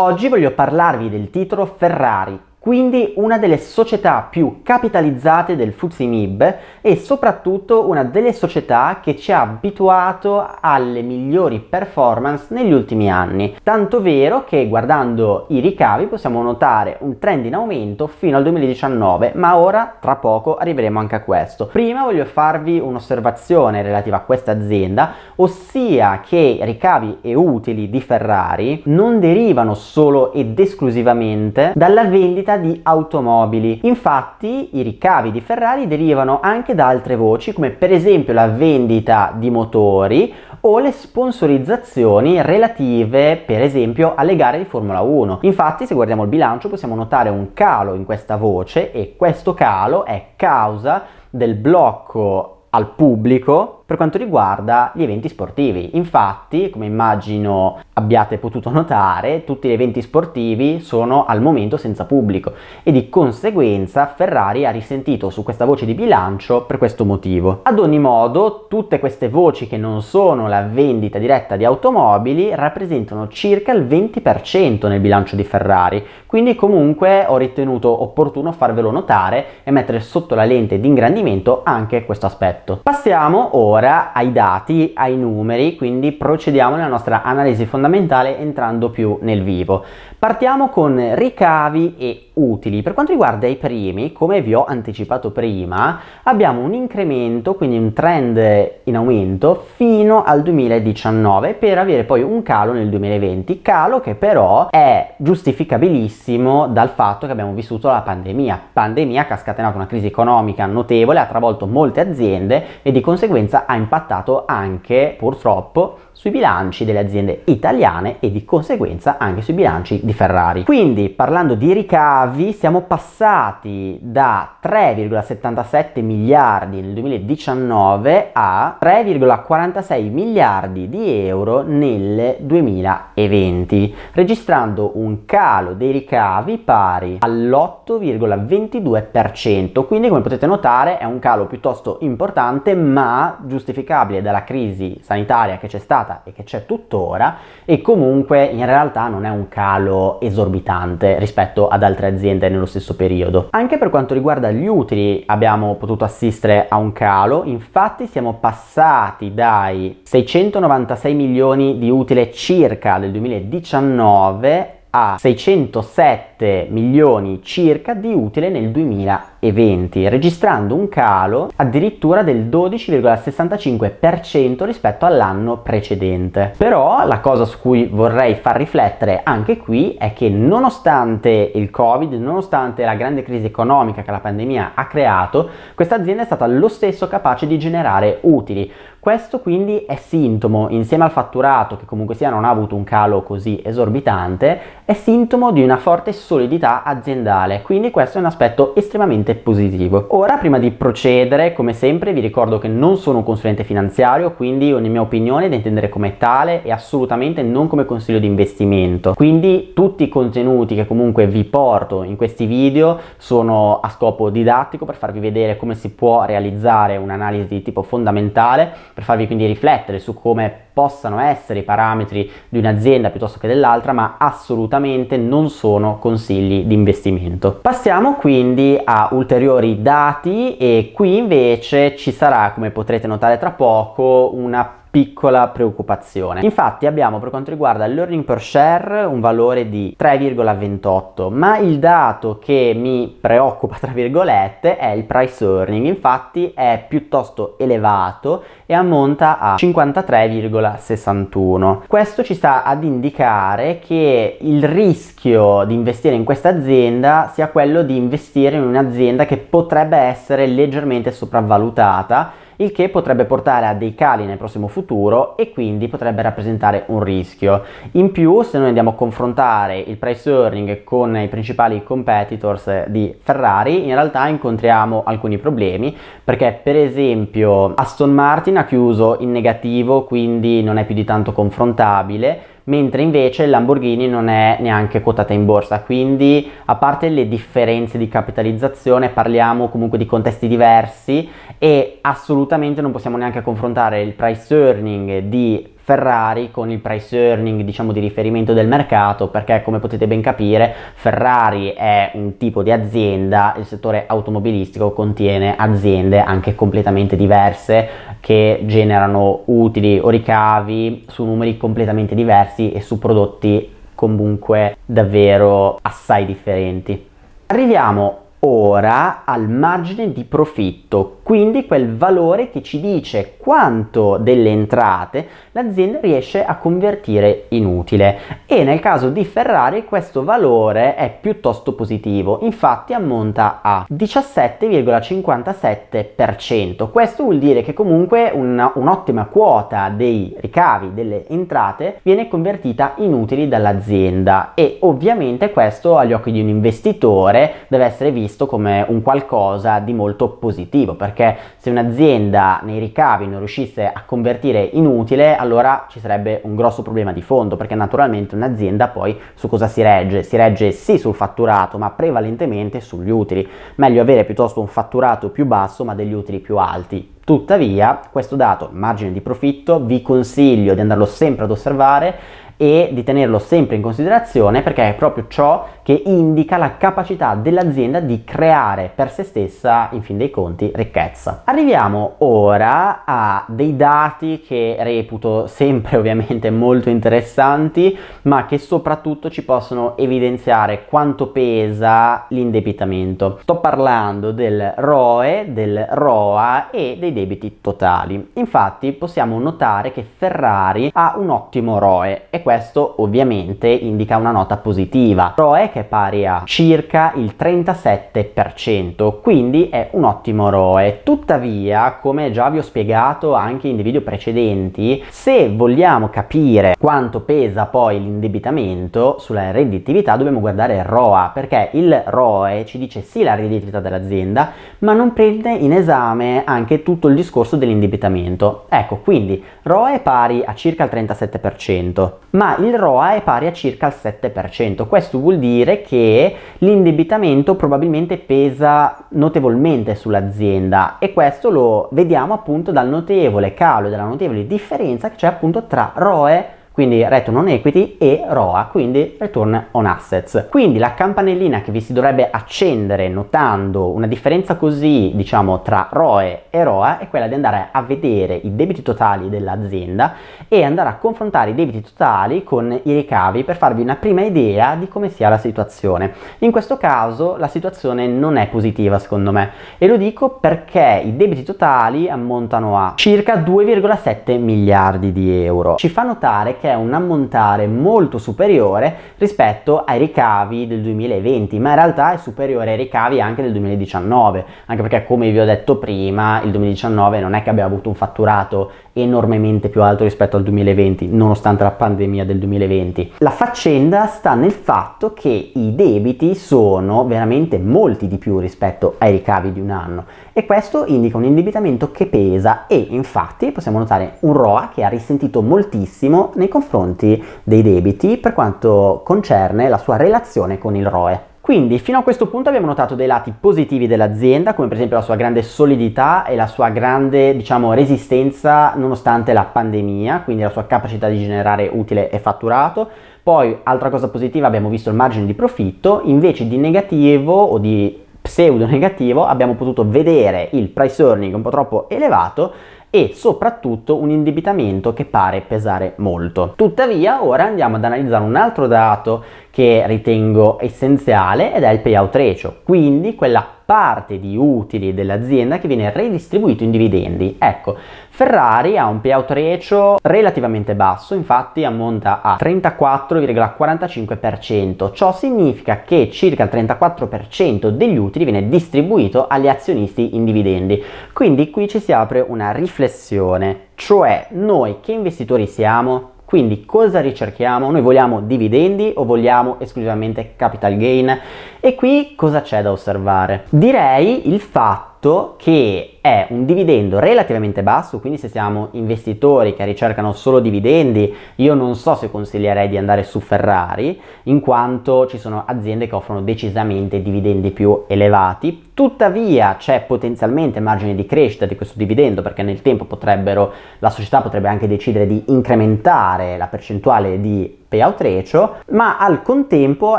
Oggi voglio parlarvi del titolo Ferrari quindi una delle società più capitalizzate del FTSE MIB e soprattutto una delle società che ci ha abituato alle migliori performance negli ultimi anni. Tanto vero che guardando i ricavi possiamo notare un trend in aumento fino al 2019, ma ora tra poco arriveremo anche a questo. Prima voglio farvi un'osservazione relativa a questa azienda, ossia che ricavi e utili di Ferrari non derivano solo ed esclusivamente dalla vendita di automobili. Infatti i ricavi di Ferrari derivano anche da altre voci come per esempio la vendita di motori o le sponsorizzazioni relative per esempio alle gare di Formula 1. Infatti se guardiamo il bilancio possiamo notare un calo in questa voce e questo calo è causa del blocco al pubblico per quanto riguarda gli eventi sportivi. Infatti, come immagino abbiate potuto notare, tutti gli eventi sportivi sono al momento senza pubblico e di conseguenza Ferrari ha risentito su questa voce di bilancio per questo motivo. Ad ogni modo, tutte queste voci che non sono la vendita diretta di automobili rappresentano circa il 20% nel bilancio di Ferrari, quindi comunque ho ritenuto opportuno farvelo notare e mettere sotto la lente di ingrandimento anche questo aspetto. Passiamo ora ora ai dati, ai numeri, quindi procediamo nella nostra analisi fondamentale entrando più nel vivo. Partiamo con ricavi e utili. Per quanto riguarda i primi, come vi ho anticipato prima, abbiamo un incremento, quindi un trend in aumento fino al 2019 per avere poi un calo nel 2020, calo che però è giustificabilissimo dal fatto che abbiamo vissuto la pandemia. Pandemia che ha scatenato una crisi economica notevole, ha travolto molte aziende e di conseguenza ha impattato anche purtroppo sui bilanci delle aziende italiane e di conseguenza anche sui bilanci di Ferrari. Quindi parlando di ricavi siamo passati da 3,77 miliardi nel 2019 a 3,46 miliardi di euro nel 2020 registrando un calo dei ricavi pari all'8,22% quindi come potete notare è un calo piuttosto importante ma giustificabile dalla crisi sanitaria che c'è stata stata e che c'è tuttora e comunque in realtà non è un calo esorbitante rispetto ad altre aziende nello stesso periodo. Anche per quanto riguarda gli utili abbiamo potuto assistere a un calo, infatti siamo passati dai 696 milioni di utile circa del 2019 a 607 milioni circa di utile nel 2020, registrando un calo addirittura del 12,65% rispetto all'anno precedente. Però la cosa su cui vorrei far riflettere anche qui è che nonostante il Covid, nonostante la grande crisi economica che la pandemia ha creato, questa azienda è stata lo stesso capace di generare utili. Questo quindi è sintomo, insieme al fatturato che comunque sia non ha avuto un calo così esorbitante, è sintomo di una forte solidità aziendale, quindi questo è un aspetto estremamente positivo. Ora, prima di procedere, come sempre, vi ricordo che non sono un consulente finanziario, quindi ogni mia opinione è da intendere come tale e assolutamente non come consiglio di investimento. Quindi tutti i contenuti che comunque vi porto in questi video sono a scopo didattico per farvi vedere come si può realizzare un'analisi di tipo fondamentale, per farvi quindi riflettere su come possano essere i parametri di un'azienda piuttosto che dell'altra, ma assolutamente non sono consigli di investimento. Passiamo quindi a ulteriori dati e qui invece ci sarà, come potrete notare tra poco, una piccola preoccupazione. Infatti abbiamo per quanto riguarda l'earning per share un valore di 3,28 ma il dato che mi preoccupa tra virgolette è il price earning infatti è piuttosto elevato e ammonta a 53,61 questo ci sta ad indicare che il rischio di investire in questa azienda sia quello di investire in un'azienda che potrebbe essere leggermente sopravvalutata il che potrebbe portare a dei cali nel prossimo futuro e quindi potrebbe rappresentare un rischio. In più, se noi andiamo a confrontare il price earning con i principali competitors di Ferrari, in realtà incontriamo alcuni problemi perché per esempio Aston Martin ha chiuso in negativo, quindi non è più di tanto confrontabile, mentre invece Lamborghini non è neanche quotata in borsa, quindi a parte le differenze di capitalizzazione parliamo comunque di contesti diversi e assolutamente non possiamo neanche confrontare il price earning di Ferrari con il price earning diciamo di riferimento del mercato perché come potete ben capire Ferrari è un tipo di azienda, il settore automobilistico contiene aziende anche completamente diverse che generano utili o ricavi su numeri completamente diversi e su prodotti comunque davvero assai differenti. Arriviamo ora al margine di profitto, quindi quel valore che ci dice quanto delle entrate l'azienda riesce a convertire in utile e nel caso di Ferrari questo valore è piuttosto positivo, infatti ammonta a 17,57%. Questo vuol dire che comunque un'ottima quota dei ricavi, delle entrate, viene convertita in utili dall'azienda e ovviamente questo agli occhi di un investitore deve essere visto come un qualcosa di molto positivo perché se un'azienda nei ricavi non riuscisse a convertire in utile allora ci sarebbe un grosso problema di fondo perché naturalmente un'azienda poi su cosa si regge? Si regge sì sul fatturato ma prevalentemente sugli utili, meglio avere piuttosto un fatturato più basso ma degli utili più alti. Tuttavia questo dato, margine di profitto, vi consiglio di andarlo sempre ad osservare e di tenerlo sempre in considerazione perché è proprio ciò che indica la capacità dell'azienda di creare per se stessa, in fin dei conti, ricchezza. Arriviamo ora a dei dati che reputo sempre ovviamente molto interessanti, ma che soprattutto ci possono evidenziare quanto pesa l'indebitamento. Sto parlando del ROE, del ROA e dei debiti totali. Infatti possiamo notare che Ferrari ha un ottimo ROE e questo ovviamente indica una nota positiva. ROE che è pari a circa il 37%, quindi è un ottimo ROE. Tuttavia, come già vi ho spiegato anche in dei video precedenti, se vogliamo capire quanto pesa poi l'indebitamento sulla redditività dobbiamo guardare il ROA, perché il ROE ci dice sì la redditività dell'azienda, ma non prende in esame anche tutto il discorso dell'indebitamento. Ecco, quindi ROE è pari a circa il 37%, ma il ROA è pari a circa il 7%. Questo vuol dire che l'indebitamento probabilmente pesa notevolmente sull'azienda e questo lo vediamo appunto dal notevole calo e dalla notevole differenza che c'è appunto tra ROE quindi Return on Equity e ROA, quindi Return on Assets. Quindi la campanellina che vi si dovrebbe accendere notando una differenza così, diciamo, tra ROE e ROA è quella di andare a vedere i debiti totali dell'azienda e andare a confrontare i debiti totali con i ricavi per farvi una prima idea di come sia la situazione. In questo caso la situazione non è positiva secondo me e lo dico perché i debiti totali ammontano a circa 2,7 miliardi di euro. Ci fa notare che è un ammontare molto superiore rispetto ai ricavi del 2020, ma in realtà è superiore ai ricavi anche del 2019, anche perché come vi ho detto prima, il 2019 non è che abbia avuto un fatturato enormemente più alto rispetto al 2020, nonostante la pandemia del 2020. La faccenda sta nel fatto che i debiti sono veramente molti di più rispetto ai ricavi di un anno e questo indica un indebitamento che pesa e infatti possiamo notare un ROA che ha risentito moltissimo nei confronti dei debiti per quanto concerne la sua relazione con il ROE. Quindi fino a questo punto abbiamo notato dei lati positivi dell'azienda, come per esempio la sua grande solidità e la sua grande, diciamo, resistenza nonostante la pandemia, quindi la sua capacità di generare utile e fatturato. Poi, altra cosa positiva, abbiamo visto il margine di profitto, invece di negativo o di pseudo negativo abbiamo potuto vedere il price earning un po' troppo elevato e soprattutto un indebitamento che pare pesare molto. Tuttavia ora andiamo ad analizzare un altro dato che ritengo essenziale ed è il payout ratio, quindi quella parte di utili dell'azienda che viene redistribuito in dividendi. Ecco, Ferrari ha un payout ratio relativamente basso, infatti ammonta a 34,45%. Ciò significa che circa il 34% degli utili viene distribuito agli azionisti in dividendi. Quindi qui ci si apre una riflessione, cioè noi che investitori siamo? Quindi cosa ricerchiamo? Noi vogliamo dividendi o vogliamo esclusivamente capital gain? E qui cosa c'è da osservare? Direi il fatto che è un dividendo relativamente basso, quindi se siamo investitori che ricercano solo dividendi, io non so se consiglierei di andare su Ferrari, in quanto ci sono aziende che offrono decisamente dividendi più elevati, tuttavia c'è potenzialmente margine di crescita di questo dividendo perché nel tempo potrebbero, la società potrebbe anche decidere di incrementare la percentuale di payout ratio, ma al contempo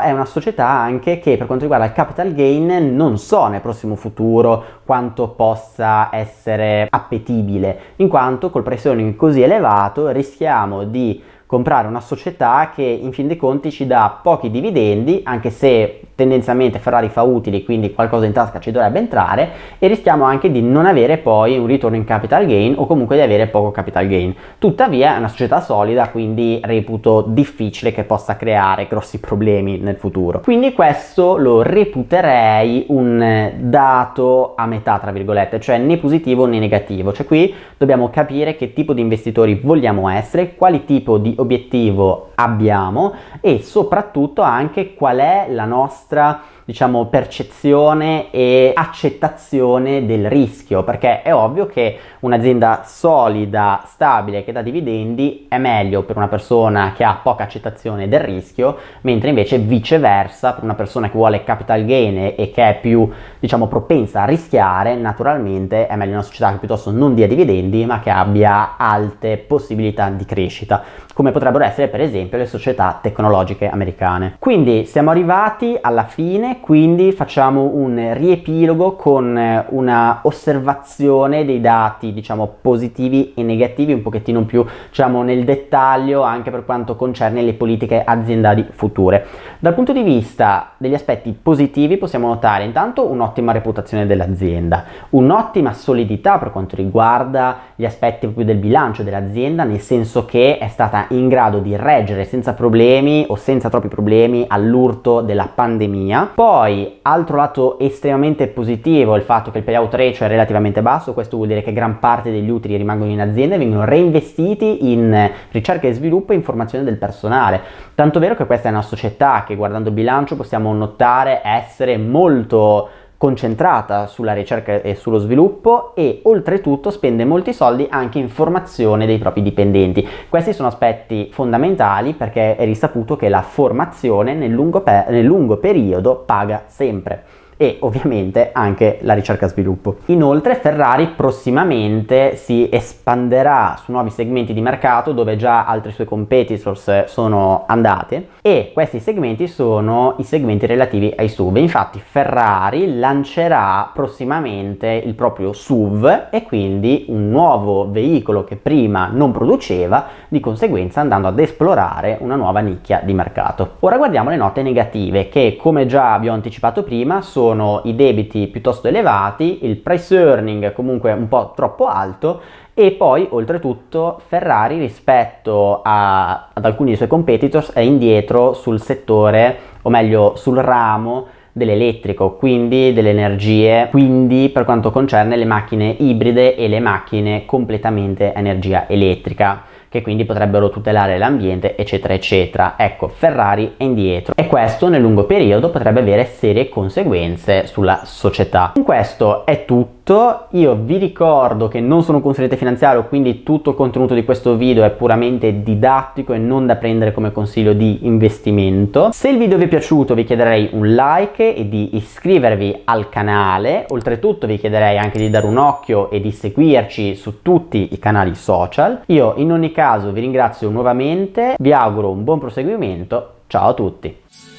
è una società anche che per quanto riguarda il capital gain non so nel prossimo futuro quanto possa essere appetibile, in quanto col earning così elevato rischiamo di comprare una società che in fin dei conti ci dà pochi dividendi, anche se tendenzialmente Ferrari fa utili, quindi qualcosa in tasca ci dovrebbe entrare e rischiamo anche di non avere poi un ritorno in capital gain o comunque di avere poco capital gain. Tuttavia è una società solida, quindi reputo difficile che possa creare grossi problemi nel futuro. Quindi questo lo reputerei un dato a metà, tra virgolette, cioè né positivo né negativo. Cioè qui dobbiamo capire che tipo di investitori vogliamo essere, quali tipo di obiettivo abbiamo e soprattutto anche qual è la nostra diciamo, percezione e accettazione del rischio, perché è ovvio che un'azienda solida, stabile, che dà dividendi è meglio per una persona che ha poca accettazione del rischio, mentre invece viceversa, per una persona che vuole capital gain e che è più, diciamo, propensa a rischiare, naturalmente è meglio una società che piuttosto non dia dividendi, ma che abbia alte possibilità di crescita, come potrebbero essere per esempio le società tecnologiche americane. Quindi siamo arrivati alla fine quindi facciamo un riepilogo con eh, una osservazione dei dati diciamo positivi e negativi un pochettino più diciamo nel dettaglio anche per quanto concerne le politiche aziendali future. Dal punto di vista degli aspetti positivi possiamo notare intanto un'ottima reputazione dell'azienda, un'ottima solidità per quanto riguarda gli aspetti proprio del bilancio dell'azienda nel senso che è stata in grado di reggere senza problemi o senza troppi problemi all'urto della pandemia. Poi altro lato estremamente positivo, il fatto che il payout ratio è relativamente basso, questo vuol dire che gran parte degli utili rimangono in azienda e vengono reinvestiti in ricerca e sviluppo e informazione del personale. Tanto vero che questa è una società che guardando il bilancio possiamo notare essere molto concentrata sulla ricerca e sullo sviluppo e oltretutto spende molti soldi anche in formazione dei propri dipendenti. Questi sono aspetti fondamentali perché è risaputo che la formazione nel lungo, nel lungo periodo paga sempre e ovviamente anche la ricerca sviluppo. Inoltre Ferrari prossimamente si espanderà su nuovi segmenti di mercato dove già altri suoi competitors sono andate e questi segmenti sono i segmenti relativi ai SUV. Infatti Ferrari lancerà prossimamente il proprio SUV e quindi un nuovo veicolo che prima non produceva, di conseguenza andando ad esplorare una nuova nicchia di mercato. Ora guardiamo le note negative che come già abbiamo anticipato prima sono sono i debiti piuttosto elevati, il price earning comunque un po' troppo alto e poi oltretutto Ferrari rispetto a, ad alcuni dei suoi competitors è indietro sul settore o meglio sul ramo dell'elettrico, quindi delle energie, quindi per quanto concerne le macchine ibride e le macchine completamente a energia elettrica che quindi potrebbero tutelare l'ambiente eccetera eccetera. Ecco, Ferrari è indietro e questo nel lungo periodo potrebbe avere serie conseguenze sulla società. Con questo è tutto tutto, io vi ricordo che non sono un consigliere finanziario, quindi tutto il contenuto di questo video è puramente didattico e non da prendere come consiglio di investimento. Se il video vi è piaciuto vi chiederei un like e di iscrivervi al canale, oltretutto vi chiederei anche di dare un occhio e di seguirci su tutti i canali social. Io in ogni caso vi ringrazio nuovamente, vi auguro un buon proseguimento, ciao a tutti!